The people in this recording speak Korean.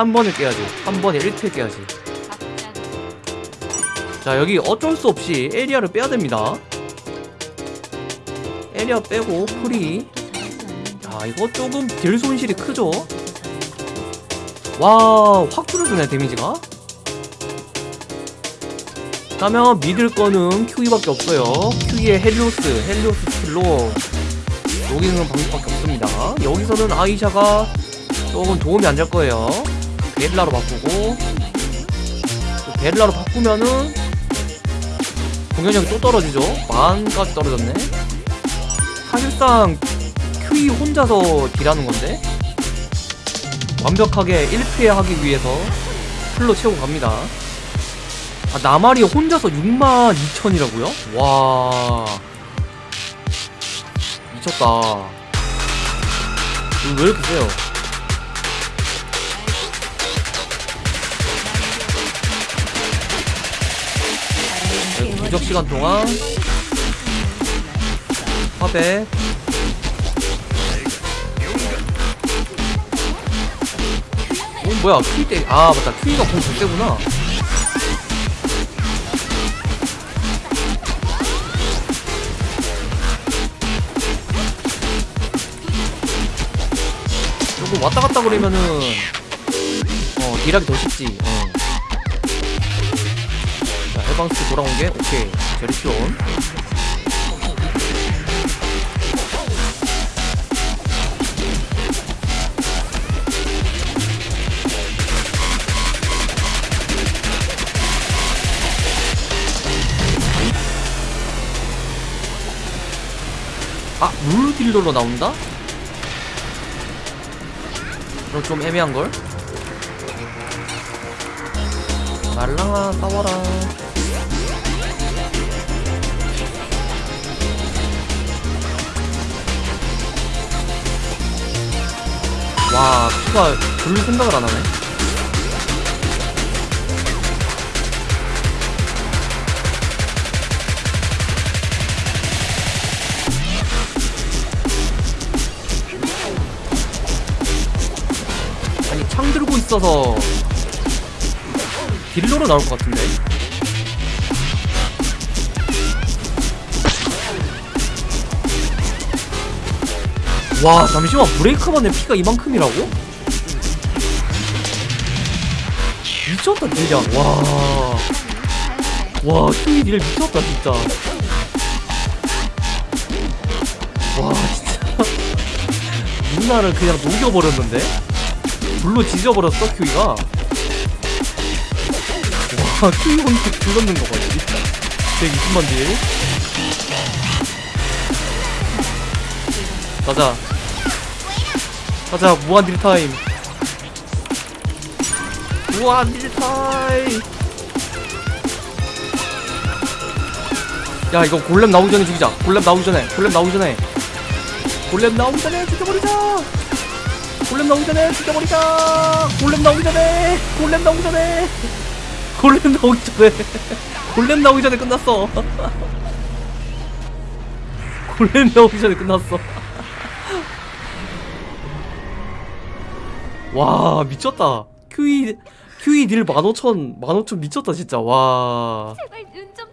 한 번에 깨야지. 한 번에 1kill 깨야지. 자 여기 어쩔 수 없이 에리아를 빼야 됩니다. 에리아 빼고 프리. 자 이거 조금 deal 손실이 크죠? 와확 줄어드네 damage가. 그러면 믿을 거는 QE밖에 없어요. QE의 헬리오스 헬리오스 skill로. 녹이는 방법밖에 없습니다. 여기서는 아이샤가 조금 도움이 안 될 거예요 베릴라로 바꾸고 또 베릴라로 바꾸면은 공격력이 또 떨어지죠? 만까지 떨어졌네. 사실상 QE 혼자서 딜하는 건데 완벽하게 1피해 하기 위해서 풀로 채우고 갑니다. 아 나말이 혼자서 6만 2천이라고요? 와. 미쳤다. 이거 왜 이렇게 세요? 무적 시간 동안. 화백. 어 뭐야 퀴 때, 아 맞다. 퀴가 공 절대구나. 조금 왔다 갔다 그러면은 어 딜하기 더 쉽지. 어. 자 해방스키 돌아온 게 오케이 제리피온 아, 룰 딜러로 나온다? 그럼 좀 애매한걸? 말랑아 싸워라 와 피가 별로 생각을 안 하네. 아니 창 들고 있어서 딜러로 나올 것 같은데 와 잠시만 브레이크만에 피가 이만큼이라고? 미쳤다 deal량 와와 휴이 deal 미쳤다 진짜. 와 진짜. 누나를 그냥 녹여버렸는데? 불로 지져버렸어 큐이가? 와 큐이 혼자 불렀는 거 봐요 120만 deal 가자 가자 무한 deal 타임 무한 deal 타임 야 이거 골렘 나오기 전에 죽이자 골렘 나오기 전에 골렘 나오기 전에 골렘 나오기 전에 죽여버리자 골렘 나오기 전에 죽여버리자 골렘 나오기 전에 골렘 나오기 전에 골렘 나오기 전에 골렘 나오기 전에 끝났어 골렘 나오기 전에 끝났어 와 미쳤다. QE QE 딜 15,000 15,000 미쳤다 진짜. 와. 제발 눈좀